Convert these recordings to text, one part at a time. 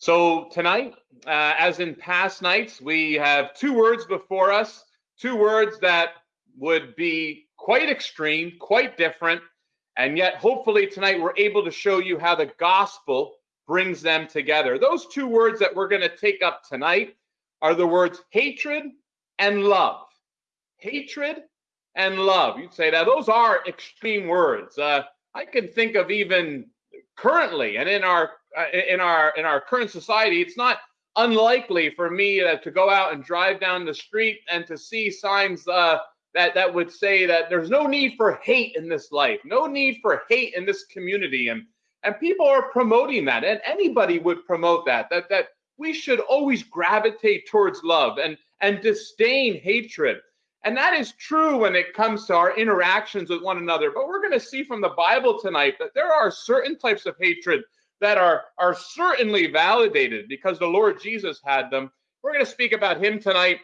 So tonight, uh, as in past nights, we have two words before us, two words that would be quite extreme, quite different, and yet hopefully tonight we're able to show you how the gospel brings them together. Those two words that we're going to take up tonight are the words hatred and love. Hatred and love. You'd say that those are extreme words. Uh, I can think of even currently and in our in our in our current society, it's not unlikely for me uh, to go out and drive down the street and to see signs uh, that that would say that there's no need for hate in this life, no need for hate in this community, and and people are promoting that, and anybody would promote that that that we should always gravitate towards love and and disdain hatred. And that is true when it comes to our interactions with one another. But we're going to see from the Bible tonight that there are certain types of hatred that are, are certainly validated because the Lord Jesus had them. We're going to speak about him tonight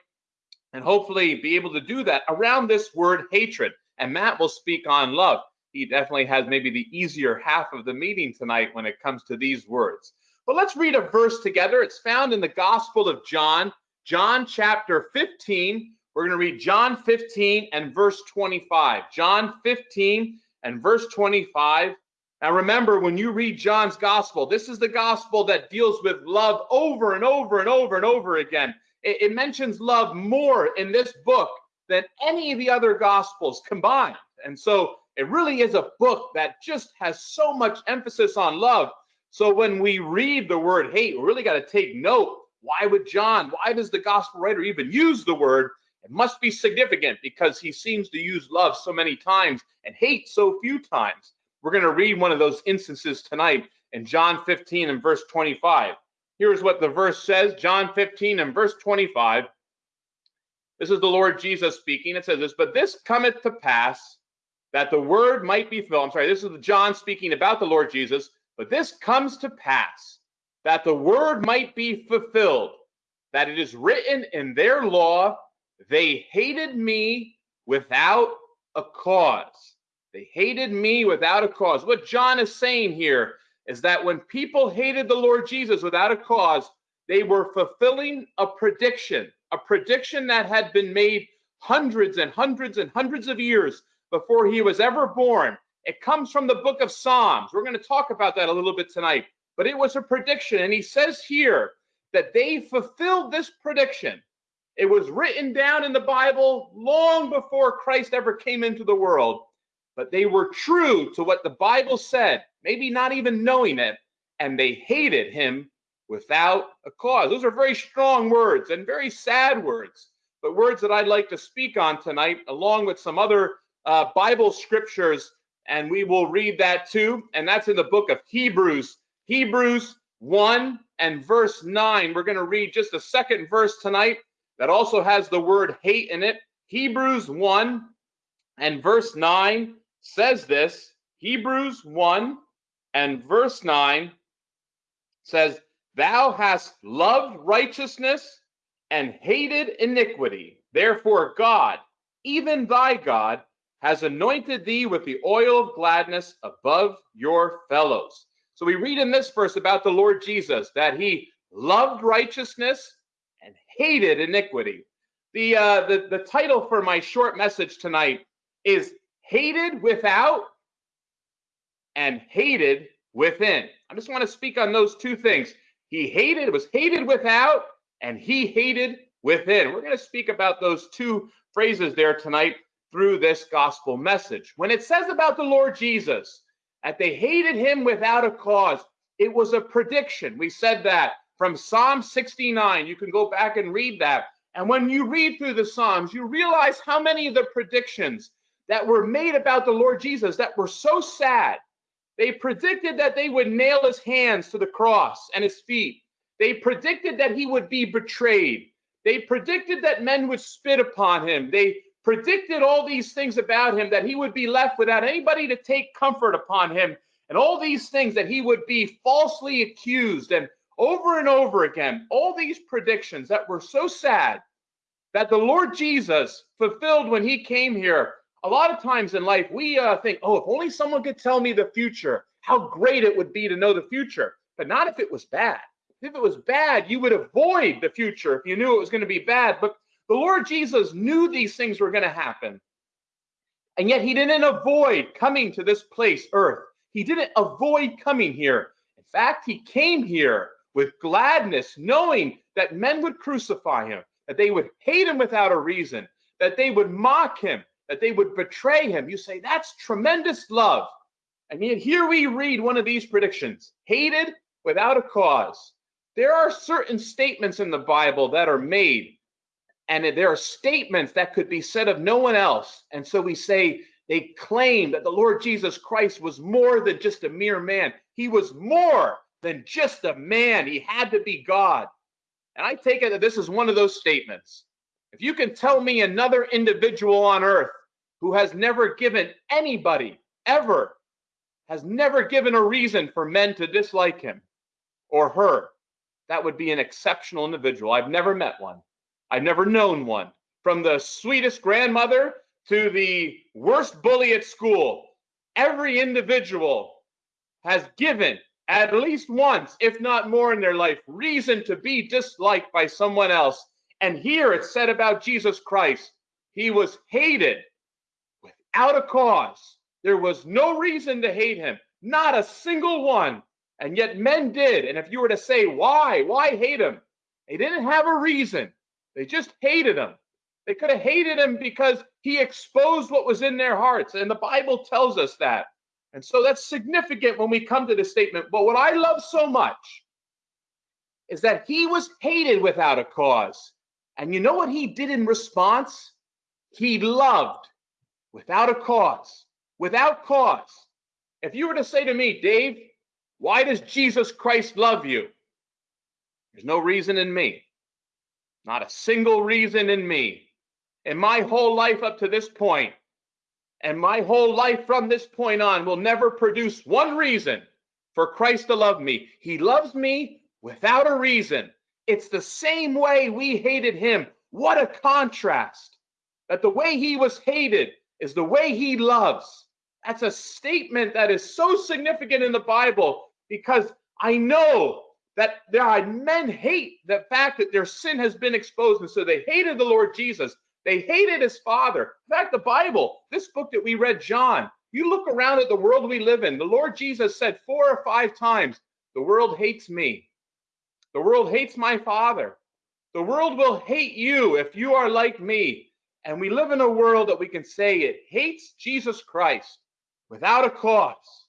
and hopefully be able to do that around this word hatred. And Matt will speak on love. He definitely has maybe the easier half of the meeting tonight when it comes to these words. But let's read a verse together. It's found in the Gospel of John, John chapter 15. We're going to read John 15 and verse 25. John 15 and verse 25. Now remember, when you read John's gospel, this is the gospel that deals with love over and over and over and over again. It, it mentions love more in this book than any of the other gospels combined. And so it really is a book that just has so much emphasis on love. So when we read the word hate, we really got to take note. Why would John, why does the gospel writer even use the word? It must be significant because he seems to use love so many times and hate so few times. We're going to read one of those instances tonight in John 15 and verse 25. Here's what the verse says John 15 and verse 25. This is the Lord Jesus speaking. It says this, but this cometh to pass that the word might be fulfilled. I'm sorry, this is John speaking about the Lord Jesus, but this comes to pass that the word might be fulfilled, that it is written in their law, they hated me without a cause. They hated me without a cause. What John is saying here is that when people hated the Lord Jesus without a cause, they were fulfilling a prediction, a prediction that had been made hundreds and hundreds and hundreds of years before he was ever born. It comes from the book of Psalms. We're going to talk about that a little bit tonight. But it was a prediction. And he says here that they fulfilled this prediction. It was written down in the Bible long before Christ ever came into the world but they were true to what the Bible said, maybe not even knowing it, and they hated him without a cause. Those are very strong words and very sad words, but words that I'd like to speak on tonight, along with some other uh, Bible scriptures, and we will read that too. And that's in the book of Hebrews, Hebrews 1 and verse 9. We're going to read just a second verse tonight that also has the word hate in it. Hebrews 1 and verse 9 says this Hebrews 1 and verse 9 says, Thou hast loved righteousness and hated iniquity. Therefore, God, even thy God, has anointed thee with the oil of gladness above your fellows. So we read in this verse about the Lord Jesus that he loved righteousness and hated iniquity. The, uh, the, the title for my short message tonight is hated without and hated within. I just want to speak on those two things. He hated, it was hated without, and he hated within. We're going to speak about those two phrases there tonight through this gospel message. When it says about the Lord Jesus that they hated him without a cause, it was a prediction. We said that from Psalm 69. You can go back and read that. And when you read through the Psalms, you realize how many of the predictions that were made about the Lord Jesus that were so sad. They predicted that they would nail his hands to the cross and his feet. They predicted that he would be betrayed. They predicted that men would spit upon him. They predicted all these things about him that he would be left without anybody to take comfort upon him. And all these things that he would be falsely accused and over and over again. All these predictions that were so sad that the Lord Jesus fulfilled when he came here a lot of times in life, we uh, think, oh, if only someone could tell me the future, how great it would be to know the future, but not if it was bad. if it was bad, you would avoid the future if you knew it was going to be bad. But the Lord Jesus knew these things were going to happen. And yet he didn't avoid coming to this place, earth. He didn't avoid coming here. In fact, he came here with gladness, knowing that men would crucify him, that they would hate him without a reason, that they would mock him, that they would betray him. You say, that's tremendous love. And yet here we read one of these predictions hated without a cause. There are certain statements in the Bible that are made, and there are statements that could be said of no one else. And so we say they claim that the Lord Jesus Christ was more than just a mere man. He was more than just a man. He had to be God. And I take it that this is one of those statements. If you can tell me another individual on earth who has never given anybody ever, has never given a reason for men to dislike him or her, that would be an exceptional individual. I've never met one. I've never known one. From the sweetest grandmother to the worst bully at school, every individual has given at least once, if not more in their life, reason to be disliked by someone else. And here it's said about Jesus Christ, he was hated without a cause. There was no reason to hate him, not a single one. And yet men did. And if you were to say, why? Why hate him? They didn't have a reason. They just hated him. They could have hated him because he exposed what was in their hearts. And the Bible tells us that. And so that's significant when we come to this statement. But what I love so much is that he was hated without a cause. And you know what he did in response? He loved without a cause. Without cause. If you were to say to me, Dave, why does Jesus Christ love you? There's no reason in me. Not a single reason in me. In my whole life up to this point, and my whole life from this point on will never produce one reason for Christ to love me. He loves me without a reason. It's the same way we hated him. What a contrast that the way he was hated is the way he loves. That's a statement that is so significant in the Bible because I know that there are men hate the fact that their sin has been exposed. And so they hated the Lord Jesus. They hated his father. In fact, the Bible, this book that we read, John, you look around at the world we live in, the Lord Jesus said four or five times, The world hates me. The world hates my father. The world will hate you if you are like me. And we live in a world that we can say it hates Jesus Christ without a cause.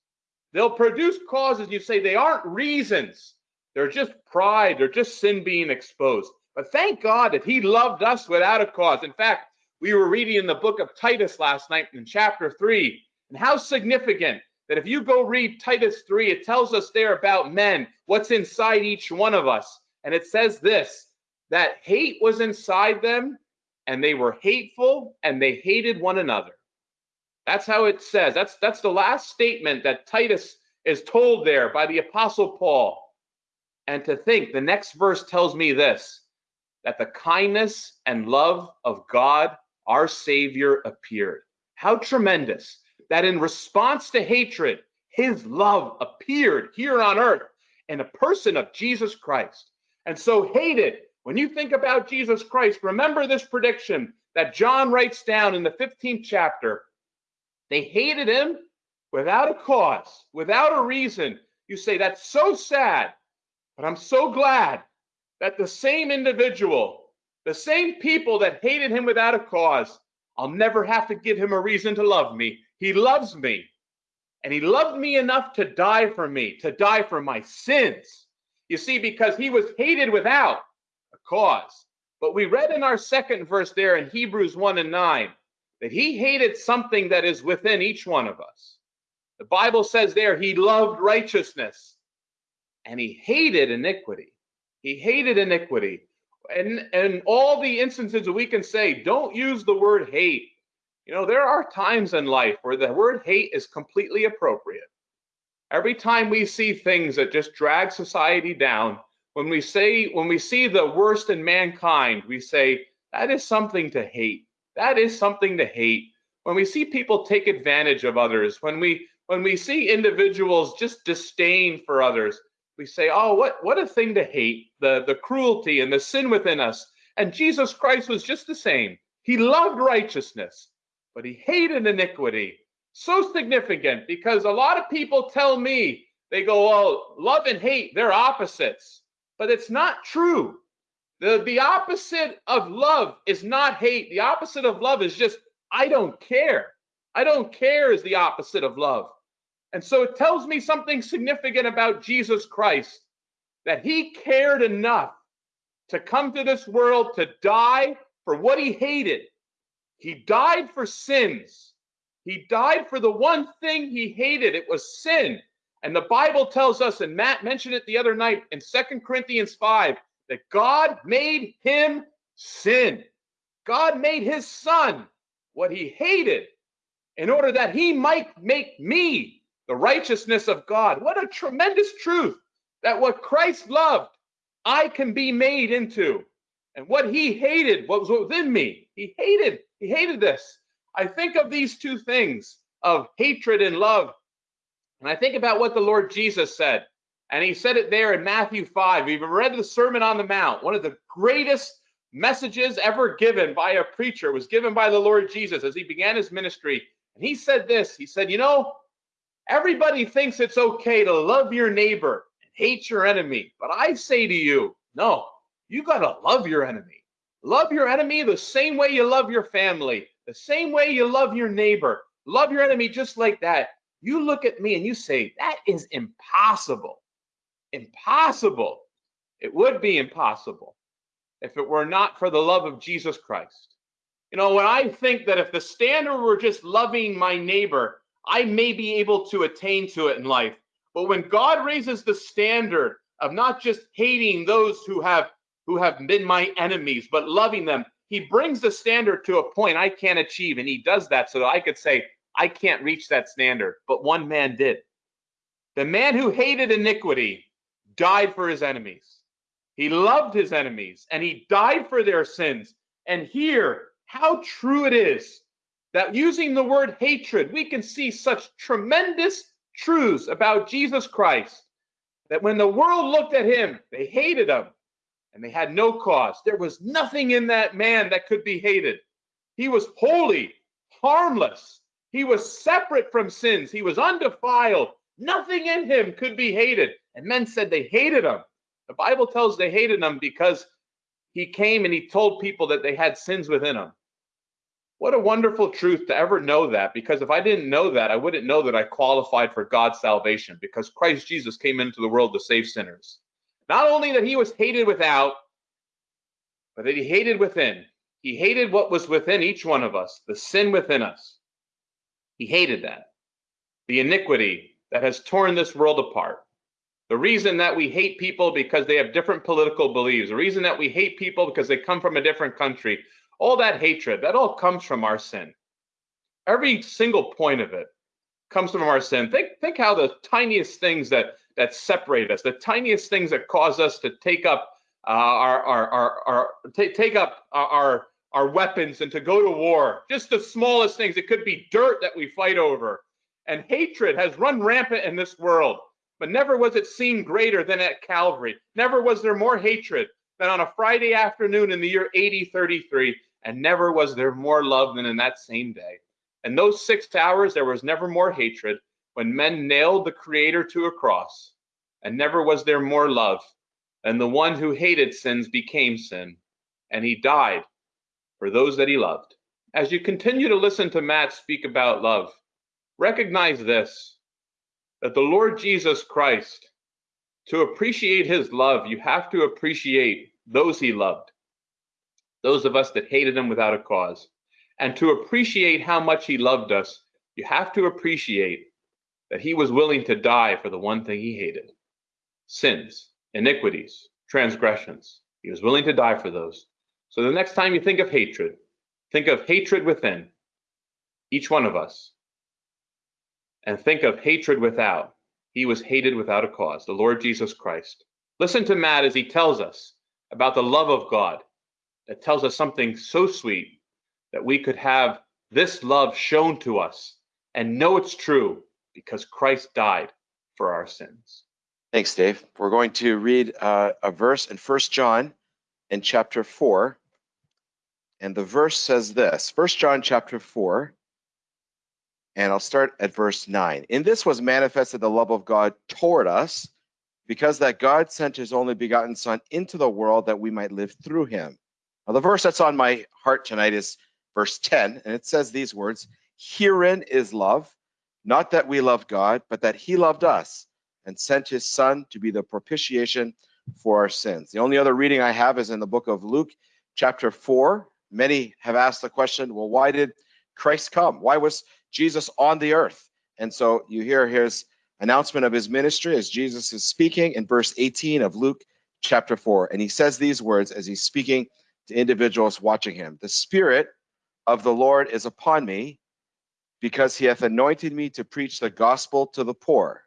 They'll produce causes, you say they aren't reasons. They're just pride, they're just sin being exposed. But thank God that He loved us without a cause. In fact, we were reading in the book of Titus last night in chapter 3, and how significant that if you go read Titus 3, it tells us there about men, what's inside each one of us. And it says this that hate was inside them, and they were hateful, and they hated one another. That's how it says. That's that's the last statement that Titus is told there by the apostle Paul. And to think the next verse tells me this that the kindness and love of God, our Savior, appeared. How tremendous that in response to hatred, his love appeared here on earth in a person of Jesus Christ. And so, hated, when you think about Jesus Christ, remember this prediction that John writes down in the 15th chapter. They hated him without a cause, without a reason. You say, that's so sad, but I'm so glad that the same individual, the same people that hated him without a cause, I'll never have to give him a reason to love me. He loves me. And he loved me enough to die for me, to die for my sins. You see, because he was hated without a cause. But we read in our second verse there in Hebrews 1 and 9 that he hated something that is within each one of us. The Bible says there he loved righteousness and he hated iniquity. He hated iniquity. And and all the instances we can say, don't use the word hate. You know, there are times in life where the word hate is completely appropriate. Every time we see things that just drag society down, when we say when we see the worst in mankind, we say that is something to hate. That is something to hate. When we see people take advantage of others, when we when we see individuals just disdain for others, we say, oh, what, what a thing to hate, the, the cruelty and the sin within us. And Jesus Christ was just the same. He loved righteousness, but he hated iniquity. So significant because a lot of people tell me, they go, well, love and hate, they're opposites. But it's not true. The, the opposite of love is not hate. The opposite of love is just, I don't care. I don't care is the opposite of love. And so it tells me something significant about Jesus Christ that he cared enough to come to this world to die for what he hated. He died for sins. He died for the one thing he hated. It was sin. And the Bible tells us, and Matt mentioned it the other night in Second Corinthians 5, that God made him sin. God made his son what he hated in order that he might make me the righteousness of God. What a tremendous truth that what Christ loved, I can be made into. And what he hated, what was within me, he hated, he hated this. I think of these two things of hatred and love. And I think about what the Lord Jesus said. And he said it there in Matthew 5. We've read the Sermon on the Mount, one of the greatest messages ever given by a preacher was given by the Lord Jesus as he began his ministry. And he said this He said, You know, Everybody thinks it's okay to love your neighbor and hate your enemy. But I say to you, no, you got to love your enemy. Love your enemy the same way you love your family, the same way you love your neighbor. Love your enemy just like that. You look at me and you say, that is impossible. Impossible. It would be impossible if it were not for the love of Jesus Christ. You know, when I think that if the standard were just loving my neighbor, I may be able to attain to it in life. But when God raises the standard of not just hating those who have who have been my enemies, but loving them, he brings the standard to a point I can't achieve. And he does that so that I could say, I can't reach that standard. But one man did. The man who hated iniquity died for his enemies. He loved his enemies and he died for their sins. And here, how true it is that using the word hatred, we can see such tremendous truths about Jesus Christ that when the world looked at him, they hated him and they had no cause. There was nothing in that man that could be hated. He was holy, harmless. He was separate from sins. He was undefiled. Nothing in him could be hated. And men said they hated him. The Bible tells they hated him because he came and he told people that they had sins within them. What a wonderful truth to ever know that, because if I didn't know that, I wouldn't know that I qualified for God's salvation, because Christ Jesus came into the world to save sinners. Not only that he was hated without, but that he hated within. He hated what was within each one of us, the sin within us. He hated that. The iniquity that has torn this world apart. The reason that we hate people because they have different political beliefs. The reason that we hate people because they come from a different country all that hatred, that all comes from our sin. Every single point of it comes from our sin. Think, think how the tiniest things that that separate us, the tiniest things that cause us to take up uh, our, our, our, our take up our, our weapons and to go to war. Just the smallest things. It could be dirt that we fight over. And hatred has run rampant in this world, but never was it seen greater than at Calvary. Never was there more hatred than on a Friday afternoon in the year 8033 and never was there more love than in that same day. In those six hours, there was never more hatred when men nailed the Creator to a cross, and never was there more love. And the one who hated sins became sin, and he died for those that he loved. As you continue to listen to Matt speak about love, recognize this that the Lord Jesus Christ, to appreciate his love, you have to appreciate those he loved those of us that hated him without a cause. And to appreciate how much he loved us, you have to appreciate that he was willing to die for the one thing he hated sins, iniquities, transgressions. He was willing to die for those. So the next time you think of hatred, think of hatred within each one of us. And think of hatred without. He was hated without a cause, the Lord Jesus Christ. Listen to Matt as he tells us about the love of God that tells us something so sweet that we could have this love shown to us and know it's true because Christ died for our sins. Thanks, Dave. We're going to read uh, a verse in First John in chapter 4. And the verse says this First John chapter 4, and I'll start at verse 9. In this was manifested the love of God toward us, because that God sent his only begotten Son into the world that we might live through him. Now, the verse that's on my heart tonight is verse 10, and it says these words Herein is love, not that we loved God, but that he loved us and sent his son to be the propitiation for our sins. The only other reading I have is in the book of Luke, chapter 4. Many have asked the question, well, why did Christ come? Why was Jesus on the earth? And so you hear his announcement of his ministry as Jesus is speaking in verse 18 of Luke chapter 4. And he says these words as he's speaking to individuals watching him The Spirit of the Lord is upon me because he hath anointed me to preach the gospel to the poor.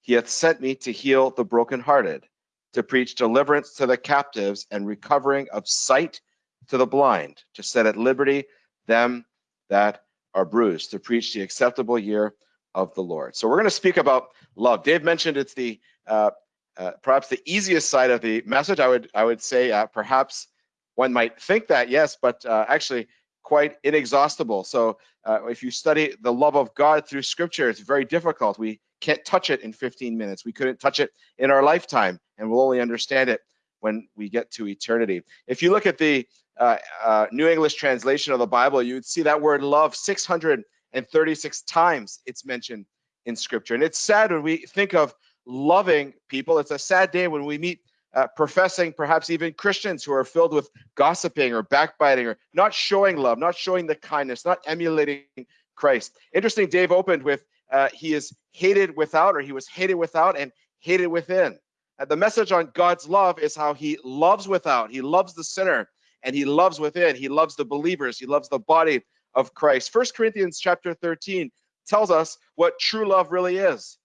He hath sent me to heal the brokenhearted, to preach deliverance to the captives and recovering of sight to the blind, to set at liberty them that are bruised, to preach the acceptable year of the Lord. So we're going to speak about love. Dave mentioned it's the uh, uh, perhaps the easiest side of the message. I would I would say uh, perhaps one might think that yes, but uh, actually quite inexhaustible. So uh, if you study the love of God through Scripture, it's very difficult. We can't touch it in 15 minutes. We couldn't touch it in our lifetime, and we'll only understand it when we get to eternity. If you look at the uh, uh, New English translation of the Bible, you would see that word love 636 times it's mentioned in Scripture. And it's sad when we think of loving people. It's a sad day when we meet uh, professing, perhaps even Christians who are filled with gossiping or backbiting or not showing love, not showing the kindness, not emulating Christ. Interesting, Dave opened with uh, he is hated without, or he was hated without and hated within. Uh, the message on God's love is how he loves without, he loves the sinner, and he loves within. He loves the believers, he loves the body of Christ. First Corinthians chapter 13 tells us what true love really is.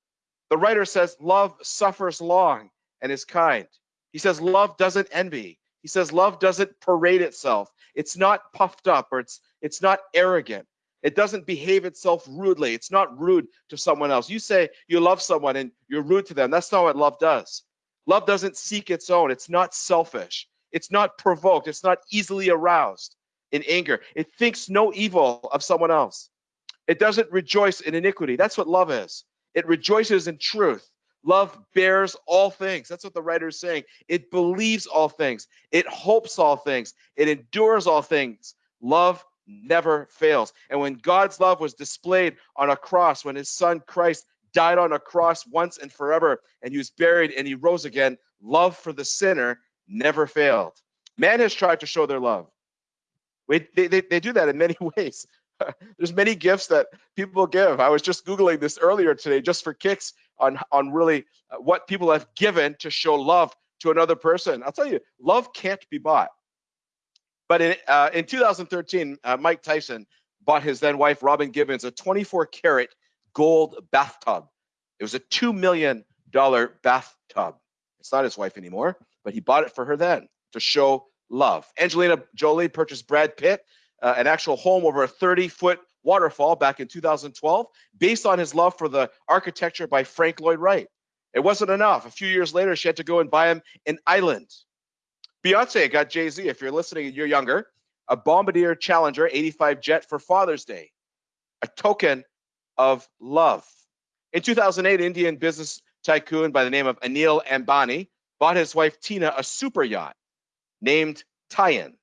The writer says, Love suffers long and is kind. He says, Love doesn't envy. He says, Love doesn't parade itself. It's not puffed up or it's, it's not arrogant. It doesn't behave itself rudely. It's not rude to someone else. You say you love someone and you're rude to them. That's not what love does. Love doesn't seek its own. It's not selfish. It's not provoked. It's not easily aroused in anger. It thinks no evil of someone else. It doesn't rejoice in iniquity. That's what love is. It rejoices in truth. Love bears all things. That's what the writer is saying. It believes all things. It hopes all things. It endures all things. Love never fails. And when God's love was displayed on a cross, when his son Christ died on a cross once and forever, and he was buried and he rose again, love for the sinner never failed. Man has tried to show their love. We, they, they, they do that in many ways. There's many gifts that people give. I was just Googling this earlier today just for kicks on, on really uh, what people have given to show love to another person. I'll tell you, love can't be bought. But in, uh, in 2013, uh, Mike Tyson bought his then wife, Robin Givens a 24 karat gold bathtub. It was a $2 million bathtub. It's not his wife anymore, but he bought it for her then to show love. Angelina Jolie purchased Brad Pitt uh, an actual home over a 30 foot waterfall back in 2012 based on his love for the architecture by Frank Lloyd Wright. It wasn't enough. A few years later, she had to go and buy him an island Beyonce got Jay Z, if you're listening and you're younger, a Bombardier Challenger 85 jet for Father's Day, a token of love. In 2008, Indian business tycoon by the name of Anil Ambani bought his wife Tina a super yacht named Tian.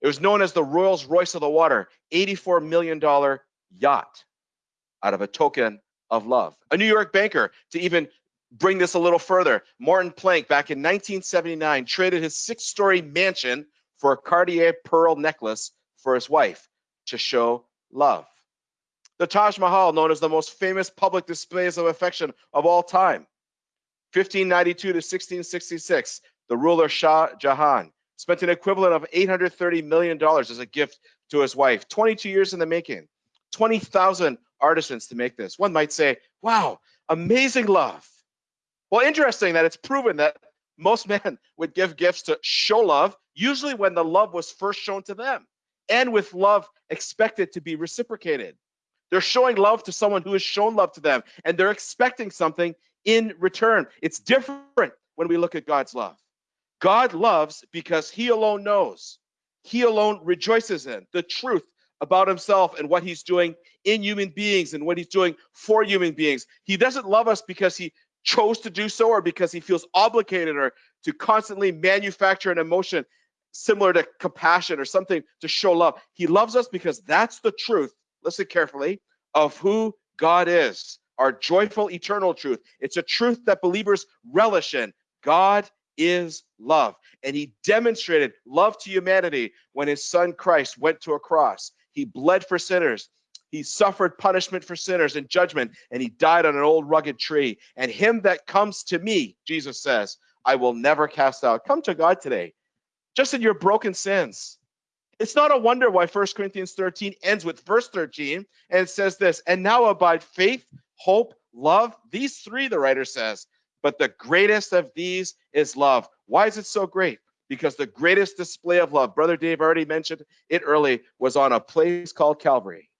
It was known as the Rolls Royce of the water, $84 million yacht out of a token of love. A New York banker to even bring this a little further, Morton Plant back in 1979 traded his six story mansion for a Cartier pearl necklace for his wife to show love. The Taj Mahal, known as the most famous public displays of affection of all time. 1592 to 1666, the ruler Shah Jahan spent an equivalent of $830 million as a gift to his wife. 22 years in the making, 20,000 artisans to make this. One might say, wow, amazing love. Well, interesting that it's proven that most men would give gifts to show love, usually when the love was first shown to them, and with love expected to be reciprocated. They're showing love to someone who has shown love to them, and they're expecting something in return. It's different when we look at God's love. God loves because he alone knows, he alone rejoices in the truth about himself and what he's doing in human beings and what he's doing for human beings. He doesn't love us because he chose to do so or because he feels obligated or to constantly manufacture an emotion similar to compassion or something to show love. He loves us because that's the truth. Listen carefully of who God is, our joyful eternal truth. It's a truth that believers relish in. God is love. And he demonstrated love to humanity when his son Christ went to a cross. He bled for sinners. He suffered punishment for sinners and judgment, and he died on an old rugged tree. And him that comes to me, Jesus says, I will never cast out. Come to God today, just in your broken sins. It's not a wonder why 1 Corinthians 13 ends with verse 13 and says this, and now abide faith, hope, love. These three, the writer says, but the greatest of these is love. Why is it so great? Because the greatest display of love, Brother Dave already mentioned it early, was on a place called Calvary,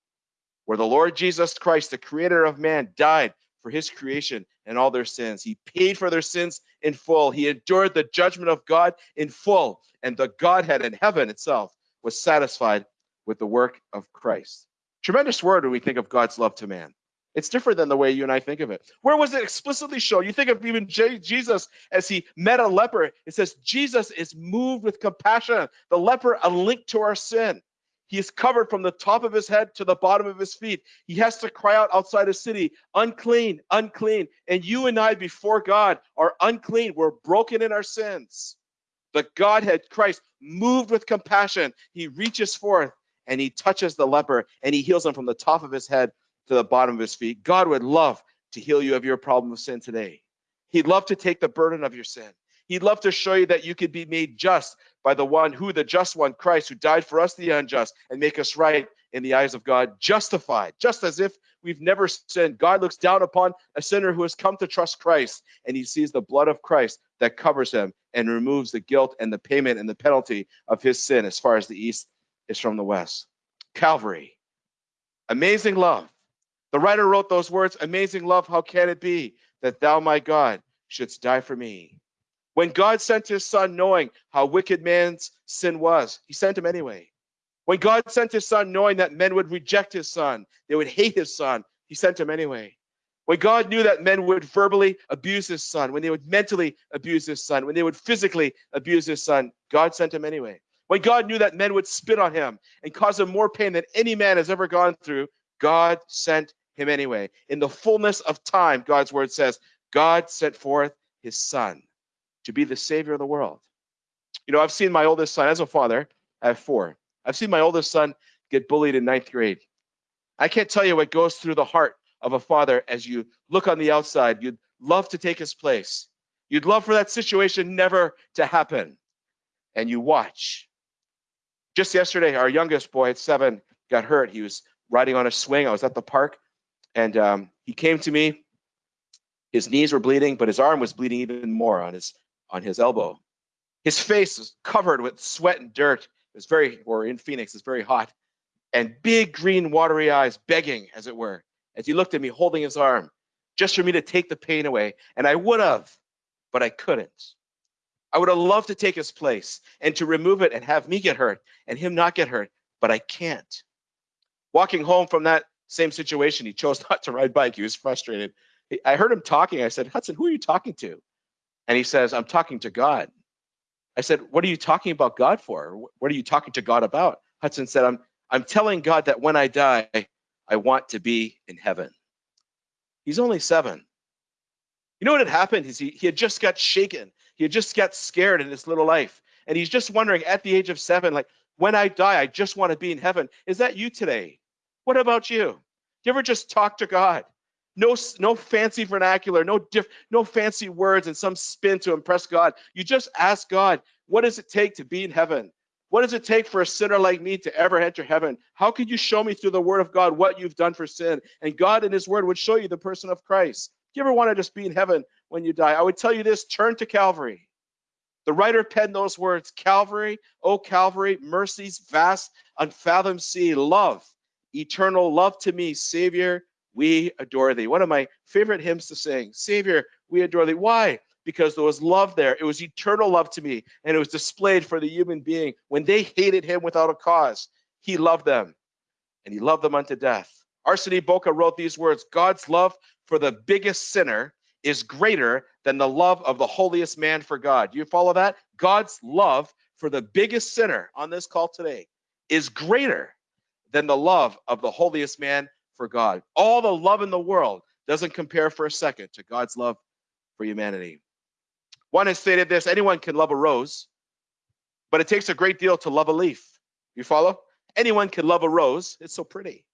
where the Lord Jesus Christ, the creator of man, died for his creation and all their sins. He paid for their sins in full. He endured the judgment of God in full, and the Godhead in heaven itself was satisfied with the work of Christ. Tremendous word when we think of God's love to man. It's different than the way you and I think of it. Where was it explicitly shown? You think of even J- Jesus as he met a leper. It says Jesus is moved with compassion. The leper, a link to our sin. He is covered from the top of his head to the bottom of his feet. He has to cry out outside the city, unclean, unclean. And you and I before God are unclean. We're broken in our sins. The Godhead, Christ, moved with compassion, he reaches forth and he touches the leper and he heals him from the top of his head to the bottom of his feet. God would love to heal you of your problem of sin today. He'd love to take the burden of your sin. He'd love to show you that you could be made just by the one who, the just one, Christ, who died for us, the unjust, and make us right in the eyes of God, justified, just as if we've never sinned. God looks down upon a sinner who has come to trust Christ, and he sees the blood of Christ that covers him and removes the guilt and the payment and the penalty of his sin as far as the east is from the west. Calvary. Amazing love. The writer wrote those words Amazing love, how can it be that thou, my God, shouldst die for me? When God sent his son, knowing how wicked man's sin was, he sent him anyway. When God sent his son, knowing that men would reject his son, they would hate his son, he sent him anyway. When God knew that men would verbally abuse his son, when they would mentally abuse his son, when they would physically abuse his son, God sent him anyway. When God knew that men would spit on him and cause him more pain than any man has ever gone through, God sent him anyway. In the fullness of time, God's word says, God sent forth his son to be the savior of the world. You know, I've seen my oldest son, as a father, I have four. I've seen my oldest son get bullied in ninth grade. I can't tell you what goes through the heart of a father as you look on the outside. You'd love to take his place. You'd love for that situation never to happen. And you watch. Just yesterday, our youngest boy at seven got hurt. He was riding on a swing. I was at the park and um, he came to me. His knees were bleeding, but his arm was bleeding even more on his on his elbow. His face was covered with sweat and dirt. It was very, or in Phoenix, it's very hot, and big green watery eyes begging, as it were as he looked at me holding his arm just for me to take the pain away. And I would have, but I couldn't. I would have loved to take his place and to remove it and have me get hurt and him not get hurt, but I can't. Walking home from that same situation, he chose not to ride bike. He was frustrated. I heard him talking. I said, Hudson, who are you talking to? And he says, I'm talking to God. I said, What are you talking about God for? What are you talking to God about? Hudson said, I'm I'm telling God that when I die, I want to be in heaven. He's only seven. You know what had happened is he, he had just got shaken. He had just got scared in his little life. And he's just wondering at the age of seven, like, when I die, I just want to be in heaven. Is that you today? What about you? Do you ever just talk to God? No, no fancy vernacular, no diff, no fancy words and some spin to impress God. You just ask God, what does it take to be in heaven? What does it take for a sinner like me to ever enter heaven? How could you show me through the word of God what you've done for sin? And God in his word would show you the person of Christ. Do you ever want to just be in heaven when you die? I would tell you this turn to Calvary. The writer penned those words Calvary, oh Calvary, mercy's vast, unfathomed sea, love, eternal love to me, Savior, we adore thee. One of my favorite hymns to sing, Savior, we adore thee. Why? Because there was love there. It was eternal love to me, and it was displayed for the human being. When they hated him without a cause, he loved them, and he loved them unto death. Arsene Boka wrote these words God's love for the biggest sinner is greater than the love of the holiest man for God. You follow that? God's love for the biggest sinner on this call today is greater than the love of the holiest man for God. All the love in the world doesn't compare for a second to God's love for humanity. One has stated this anyone can love a rose, but it takes a great deal to love a leaf. You follow? Anyone can love a rose, it's so pretty.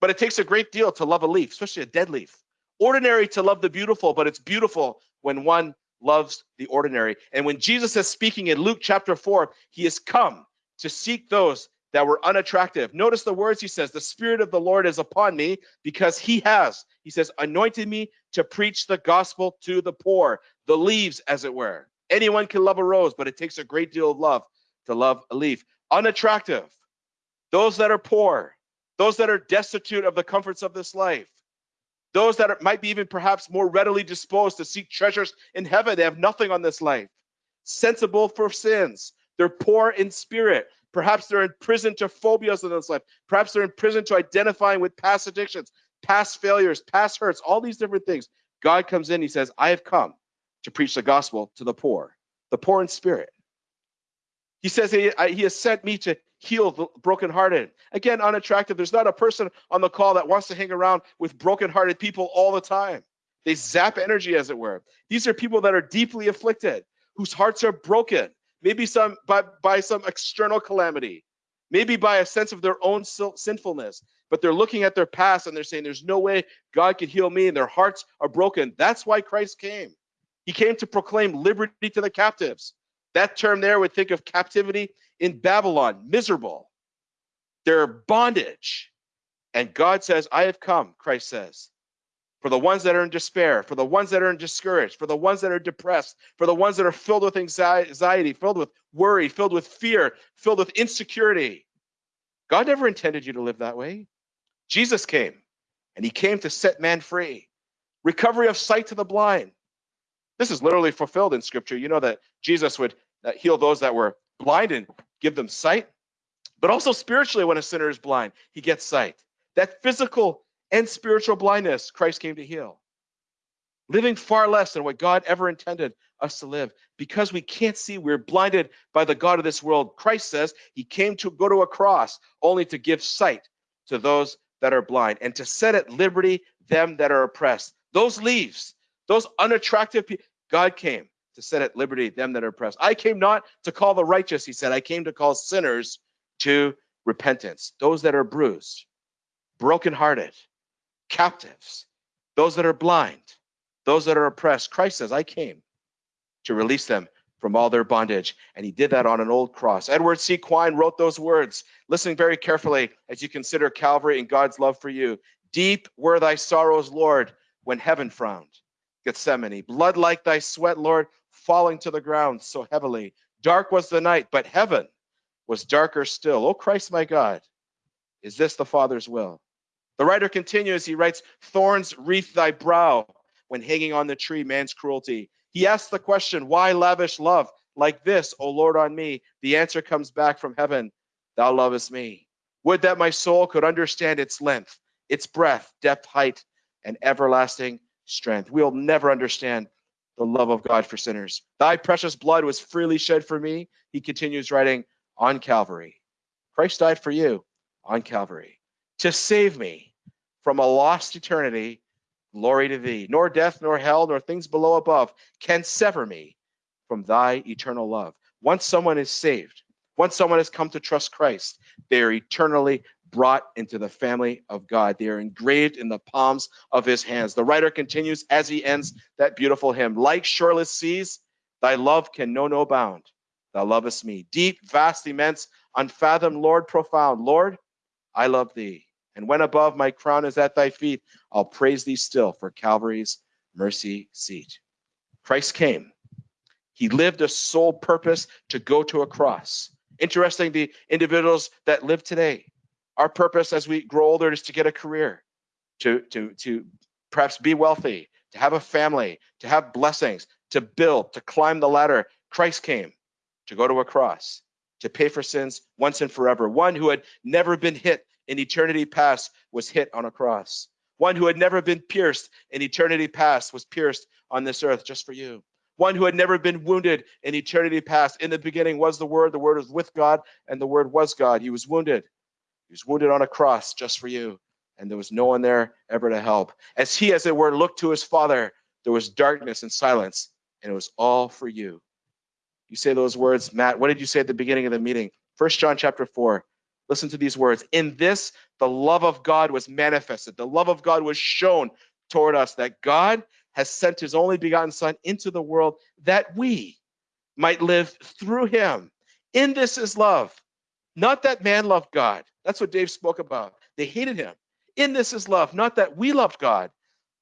But it takes a great deal to love a leaf, especially a dead leaf. Ordinary to love the beautiful, but it's beautiful when one loves the ordinary. And when Jesus is speaking in Luke chapter 4, he has come to seek those that were unattractive. Notice the words he says, The Spirit of the Lord is upon me because he has, he says, anointed me to preach the gospel to the poor, the leaves, as it were. Anyone can love a rose, but it takes a great deal of love to love a leaf. Unattractive, those that are poor, those that are destitute of the comforts of this life, those that are, might be even perhaps more readily disposed to seek treasures in heaven. They have nothing on this life. Sensible for sins. They're poor in spirit. Perhaps they're in prison to phobias in this life. Perhaps they're in prison to identifying with past addictions, past failures, past hurts, all these different things. God comes in, he says, I have come to preach the gospel to the poor, the poor in spirit. He says he, he has sent me to heal the brokenhearted. Again, unattractive. There's not a person on the call that wants to hang around with brokenhearted people all the time. They zap energy, as it were. These are people that are deeply afflicted, whose hearts are broken, maybe some by, by some external calamity, maybe by a sense of their own sinfulness. But they're looking at their past and they're saying, There's no way God can heal me, and their hearts are broken. That's why Christ came. He came to proclaim liberty to the captives. That term there would think of captivity in Babylon, miserable. Their bondage. And God says, I have come, Christ says, for the ones that are in despair, for the ones that are discouraged, for the ones that are depressed, for the ones that are filled with anxiety, filled with worry, filled with fear, filled with insecurity. God never intended you to live that way. Jesus came, and he came to set man free. Recovery of sight to the blind. This is literally fulfilled in scripture. You know that Jesus would uh, heal those that were blind and give them sight. But also spiritually, when a sinner is blind, he gets sight. That physical and spiritual blindness Christ came to heal. Living far less than what God ever intended us to live. Because we can't see, we're blinded by the God of this world. Christ says he came to go to a cross only to give sight to those that are blind and to set at liberty them that are oppressed. Those leaves, those unattractive people, God came to set at liberty them that are oppressed. I came not to call the righteous, he said. I came to call sinners to repentance. Those that are bruised, brokenhearted, captives, those that are blind, those that are oppressed. Christ says, I came to release them from all their bondage. And he did that on an old cross. Edward C. Quine wrote those words. Listen very carefully as you consider Calvary and God's love for you. Deep were thy sorrows, Lord, when heaven frowned. Gethsemane, blood like thy sweat, Lord, falling to the ground so heavily. Dark was the night, but heaven was darker still. Oh, Christ, my God, is this the Father's will? The writer continues, he writes, Thorns wreath thy brow when hanging on the tree, man's cruelty. He asks the question, Why lavish love like this, O Lord, on me? The answer comes back from heaven, Thou lovest me. Would that my soul could understand its length, its breadth, depth, height, and everlasting strength. We'll never understand the love of God for sinners. Thy precious blood was freely shed for me. He continues writing on Calvary. Christ died for you on Calvary to save me from a lost eternity. Glory to thee. Nor death, nor hell, nor things below above can sever me from thy eternal love. Once someone is saved, once someone has come to trust Christ, they are eternally brought into the family of God. They are engraved in the palms of his hands. The writer continues as he ends that beautiful hymn Like shoreless seas, thy love can know no bound. Thou lovest me. Deep, vast, immense, unfathomed, Lord, profound. Lord, I love thee. And when above my crown is at thy feet, I'll praise thee still for Calvary's mercy seat. Christ came. He lived a sole purpose to go to a cross. Interesting, the individuals that live today, our purpose as we grow older is to get a career, to, to, to perhaps be wealthy, to have a family, to have blessings, to build, to climb the ladder. Christ came to go to a cross, to pay for sins once and forever. One who had never been hit in eternity past was hit on a cross. One who had never been pierced in eternity past was pierced on this earth just for you. One who had never been wounded in eternity past. In the beginning was the Word, the Word was with God, and the Word was God. He was wounded. He was wounded on a cross just for you, and there was no one there ever to help. As he, as it were, looked to his Father, there was darkness and silence, and it was all for you. You say those words, Matt. What did you say at the beginning of the meeting? First John chapter 4. Listen to these words. In this, the love of God was manifested. The love of God was shown toward us that God has sent his only begotten Son into the world that we might live through him. In this is love. Not that man loved God. That's what Dave spoke about. They hated him. In this is love. Not that we loved God,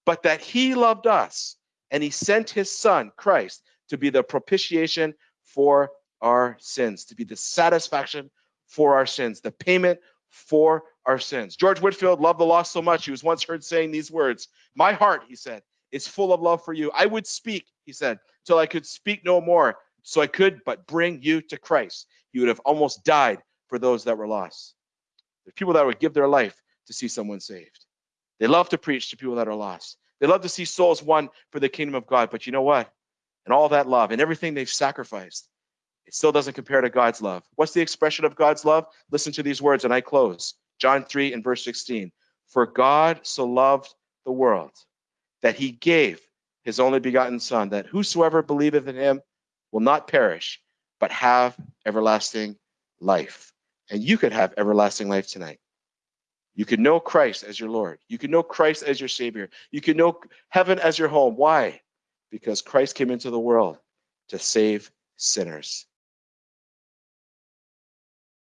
but that he loved us. And he sent his Son, Christ, to be the propitiation for our sins, to be the satisfaction for our sins, the payment for our sins. George Whitefield loved the lost so much, he was once heard saying these words My heart, he said, is full of love for you. I would speak, he said, till I could speak no more, so I could but bring you to Christ. He would have almost died for those that were lost. There's people that would give their life to see someone saved. They love to preach to people that are lost. They love to see souls won for the kingdom of God. But you know what? And all that love and everything they've sacrificed, it still doesn't compare to God's love. What's the expression of God's love? Listen to these words, and I close. John 3 and verse 16. For God so loved the world that he gave his only begotten Son, that whosoever believeth in him will not perish, but have everlasting life. And you could have everlasting life tonight. You could know Christ as your Lord. You could know Christ as your Savior. You could know heaven as your home. Why? Because Christ came into the world to save sinners.